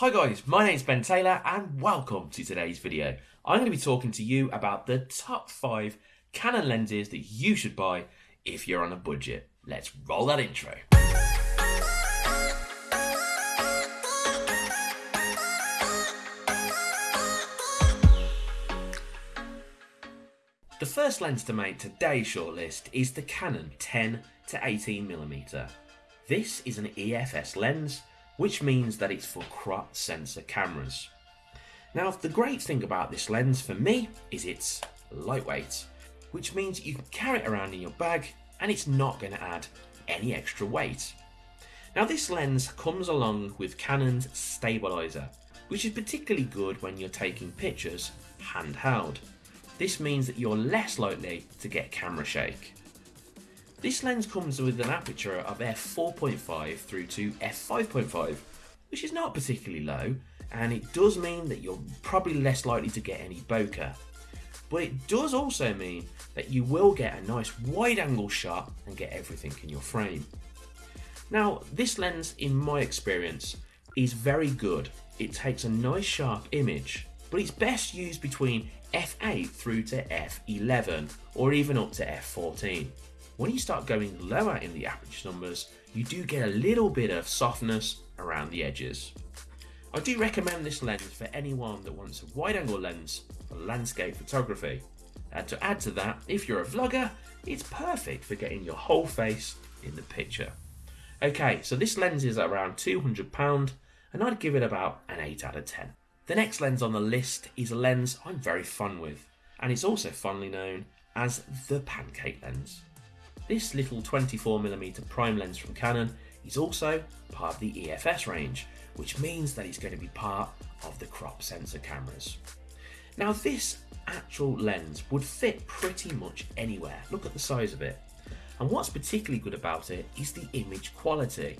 Hi guys, my name's Ben Taylor and welcome to today's video. I'm going to be talking to you about the top 5 Canon lenses that you should buy if you're on a budget. Let's roll that intro. The first lens to make today's shortlist is the Canon 10 to 18mm. This is an EFS lens, which means that it's for crop sensor cameras. Now the great thing about this lens for me is it's lightweight, which means you can carry it around in your bag and it's not going to add any extra weight. Now this lens comes along with Canon's stabilizer, which is particularly good when you're taking pictures handheld. This means that you're less likely to get camera shake. This lens comes with an aperture of f4.5 through to f5.5, which is not particularly low, and it does mean that you're probably less likely to get any bokeh. But it does also mean that you will get a nice wide angle shot and get everything in your frame. Now, this lens, in my experience, is very good. It takes a nice sharp image, but it's best used between f8 through to f11 or even up to f14. When you start going lower in the aperture numbers, you do get a little bit of softness around the edges. I do recommend this lens for anyone that wants a wide angle lens for landscape photography. And to add to that, if you're a vlogger, it's perfect for getting your whole face in the picture. Okay, so this lens is around £200 and I'd give it about an 8 out of 10. The next lens on the list is a lens I'm very fun with, and it's also fondly known as the pancake lens. This little 24mm prime lens from Canon is also part of the EFS range, which means that it's going to be part of the crop sensor cameras. Now this actual lens would fit pretty much anywhere, look at the size of it. And what's particularly good about it is the image quality.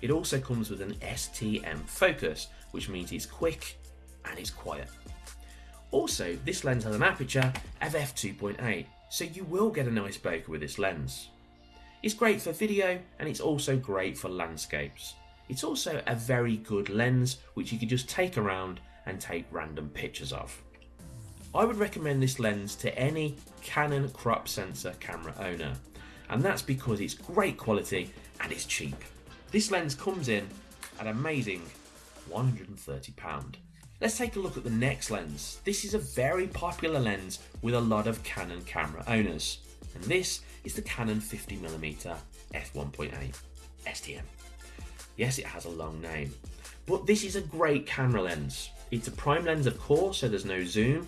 It also comes with an STM focus, which means it's quick and it's quiet. Also, this lens has an aperture of f2.8, so you will get a nice bokeh with this lens. It's great for video and it's also great for landscapes. It's also a very good lens which you can just take around and take random pictures of. I would recommend this lens to any Canon crop sensor camera owner and that's because it's great quality and it's cheap. This lens comes in at amazing £130. Let's take a look at the next lens. This is a very popular lens with a lot of Canon camera owners. And this is the Canon 50mm f1.8 STM. Yes, it has a long name. But this is a great camera lens. It's a prime lens of course, so there's no zoom.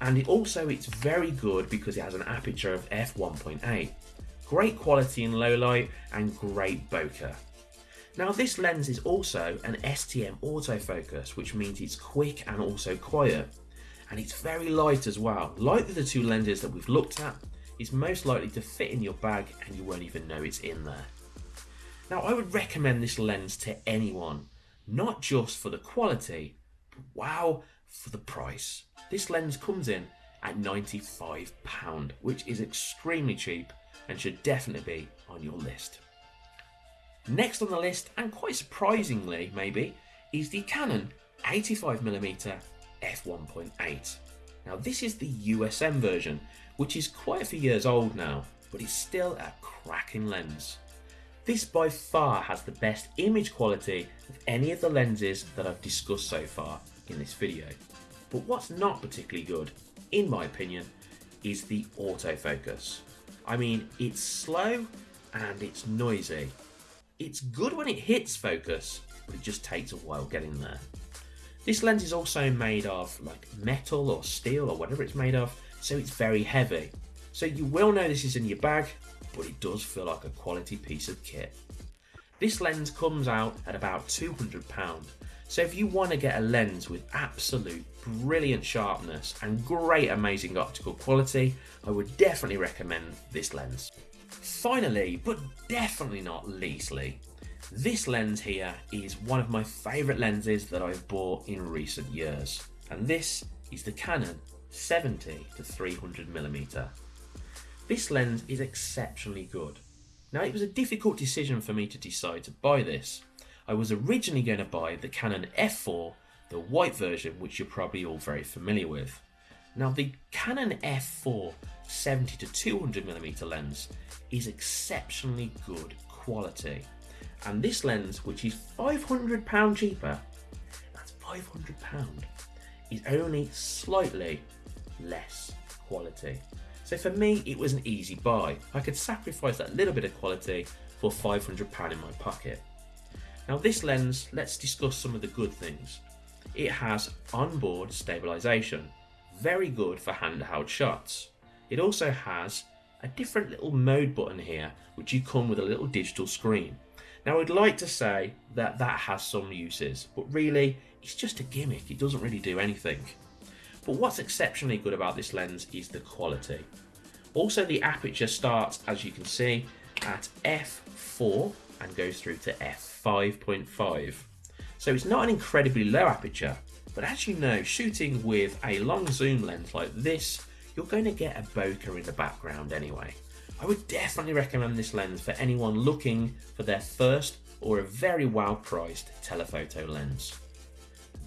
And it also it's very good because it has an aperture of f1.8. Great quality in low light and great bokeh. Now this lens is also an STM autofocus, which means it's quick and also quiet. And it's very light as well. Like the two lenses that we've looked at, it's most likely to fit in your bag and you won't even know it's in there. Now I would recommend this lens to anyone, not just for the quality, but wow, for the price. This lens comes in at £95, which is extremely cheap and should definitely be on your list. Next on the list, and quite surprisingly maybe, is the Canon 85mm f1.8. Now this is the USM version, which is quite a few years old now, but it's still a cracking lens. This by far has the best image quality of any of the lenses that I've discussed so far in this video. But what's not particularly good, in my opinion, is the autofocus. I mean, it's slow and it's noisy, it's good when it hits focus, but it just takes a while getting there. This lens is also made of like metal or steel or whatever it's made of, so it's very heavy. So you will know this is in your bag, but it does feel like a quality piece of kit. This lens comes out at about £200, so if you want to get a lens with absolute brilliant sharpness and great amazing optical quality, I would definitely recommend this lens. Finally, but definitely not leastly, this lens here is one of my favourite lenses that I've bought in recent years, and this is the Canon 70 to 300mm. This lens is exceptionally good. Now it was a difficult decision for me to decide to buy this. I was originally going to buy the Canon f4, the white version, which you're probably all very familiar with. Now, the Canon f4 70 to 200mm lens is exceptionally good quality. And this lens, which is £500 cheaper, that's £500, is only slightly less quality. So for me, it was an easy buy. I could sacrifice that little bit of quality for £500 in my pocket. Now this lens, let's discuss some of the good things. It has onboard stabilization, very good for handheld shots. It also has a different little mode button here, which you come with a little digital screen. Now I'd like to say that that has some uses, but really it's just a gimmick, it doesn't really do anything. But what's exceptionally good about this lens is the quality. Also the aperture starts, as you can see, at f4 and goes through to f5.5. So it's not an incredibly low aperture, but as you know, shooting with a long zoom lens like this, you're going to get a bokeh in the background anyway. I would definitely recommend this lens for anyone looking for their first or a very well priced telephoto lens.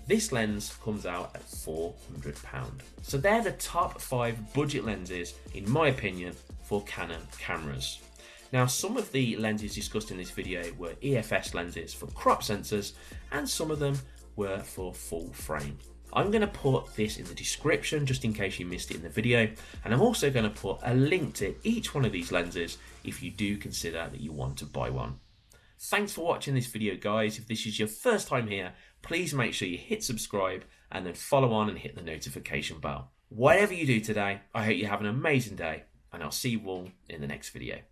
This lens comes out at £400. So they're the top five budget lenses, in my opinion, for Canon cameras. Now, some of the lenses discussed in this video were EFS lenses for crop sensors, and some of them were for full frame. I'm going to put this in the description just in case you missed it in the video, and I'm also going to put a link to each one of these lenses if you do consider that you want to buy one. Thanks for watching this video guys. If this is your first time here, please make sure you hit subscribe and then follow on and hit the notification bell. Whatever you do today, I hope you have an amazing day and I'll see you all in the next video.